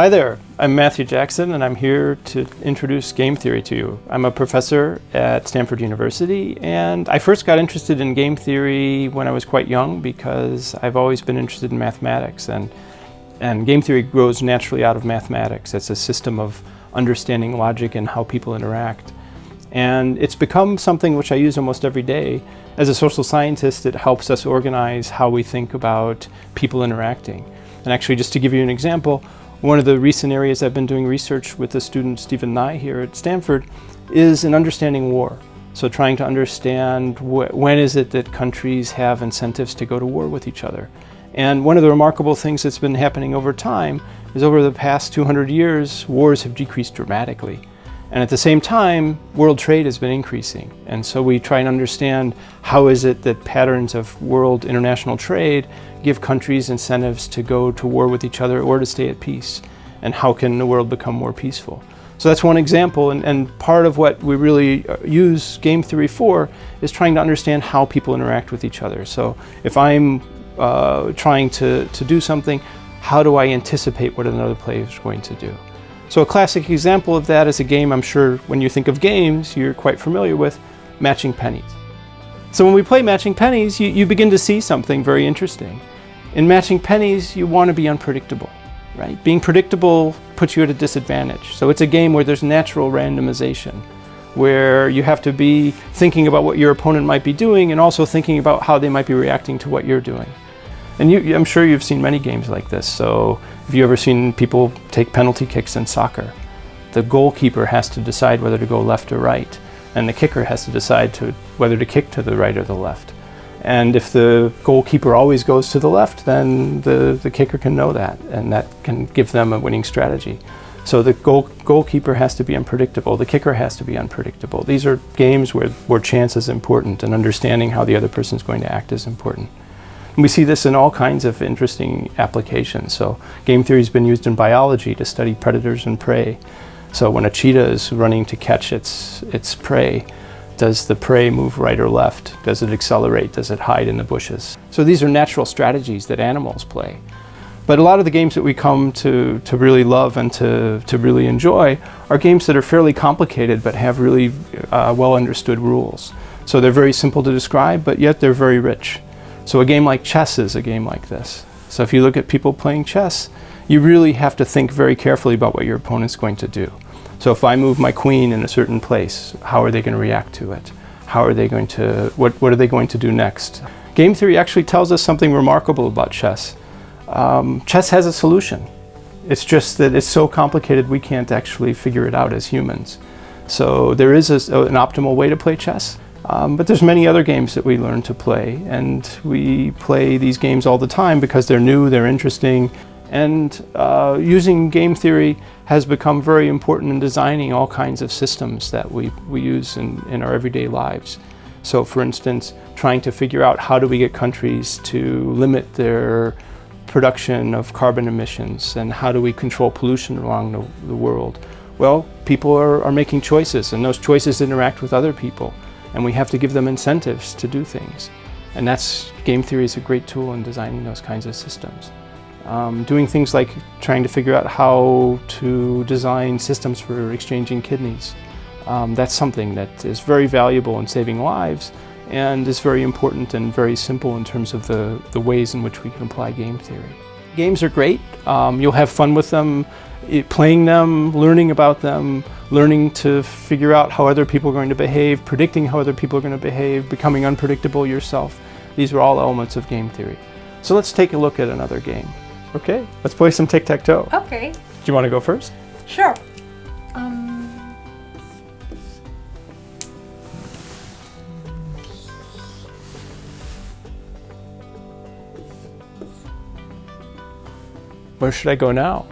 Hi there, I'm Matthew Jackson and I'm here to introduce game theory to you. I'm a professor at Stanford University and I first got interested in game theory when I was quite young because I've always been interested in mathematics and, and game theory grows naturally out of mathematics. It's a system of understanding logic and how people interact. And it's become something which I use almost every day. As a social scientist, it helps us organize how we think about people interacting. And actually, just to give you an example, one of the recent areas I've been doing research with the student Stephen Nei here at Stanford is in understanding war. So trying to understand wh when is it that countries have incentives to go to war with each other. And one of the remarkable things that's been happening over time is over the past 200 years, wars have decreased dramatically. And at the same time, world trade has been increasing. And so we try and understand how is it that patterns of world international trade give countries incentives to go to war with each other or to stay at peace? And how can the world become more peaceful? So that's one example, and, and part of what we really uh, use game theory for is trying to understand how people interact with each other. So if I'm uh, trying to, to do something, how do I anticipate what another player is going to do? So a classic example of that is a game I'm sure when you think of games you're quite familiar with, matching pennies. So when we play matching pennies, you, you begin to see something very interesting. In matching pennies, you want to be unpredictable, right? Being predictable puts you at a disadvantage. So it's a game where there's natural randomization, where you have to be thinking about what your opponent might be doing and also thinking about how they might be reacting to what you're doing. And you, I'm sure you've seen many games like this. So have you ever seen people take penalty kicks in soccer? The goalkeeper has to decide whether to go left or right, and the kicker has to decide to, whether to kick to the right or the left. And if the goalkeeper always goes to the left, then the, the kicker can know that, and that can give them a winning strategy. So the goal, goalkeeper has to be unpredictable, the kicker has to be unpredictable. These are games where, where chance is important and understanding how the other person is going to act is important. And we see this in all kinds of interesting applications. So game theory has been used in biology to study predators and prey. So when a cheetah is running to catch its, its prey, does the prey move right or left? Does it accelerate? Does it hide in the bushes? So these are natural strategies that animals play. But a lot of the games that we come to, to really love and to, to really enjoy are games that are fairly complicated but have really uh, well understood rules. So they're very simple to describe, but yet they're very rich. So a game like chess is a game like this. So if you look at people playing chess, you really have to think very carefully about what your opponent's going to do. So if I move my queen in a certain place, how are they going to react to it? How are they going to, what, what are they going to do next? Game theory actually tells us something remarkable about chess. Um, chess has a solution. It's just that it's so complicated we can't actually figure it out as humans. So there is a, an optimal way to play chess, um, but there's many other games that we learn to play, and we play these games all the time because they're new, they're interesting, and uh, using game theory has become very important in designing all kinds of systems that we, we use in, in our everyday lives. So for instance, trying to figure out how do we get countries to limit their production of carbon emissions and how do we control pollution around the, the world? Well, people are, are making choices and those choices interact with other people and we have to give them incentives to do things. And that's, game theory is a great tool in designing those kinds of systems. Um, doing things like trying to figure out how to design systems for exchanging kidneys. Um, that's something that is very valuable in saving lives and is very important and very simple in terms of the, the ways in which we can apply game theory. Games are great. Um, you'll have fun with them, playing them, learning about them, learning to figure out how other people are going to behave, predicting how other people are going to behave, becoming unpredictable yourself. These are all elements of game theory. So let's take a look at another game. Okay, let's play some tic-tac-toe. Okay. Do you want to go first? Sure. Where should I go now?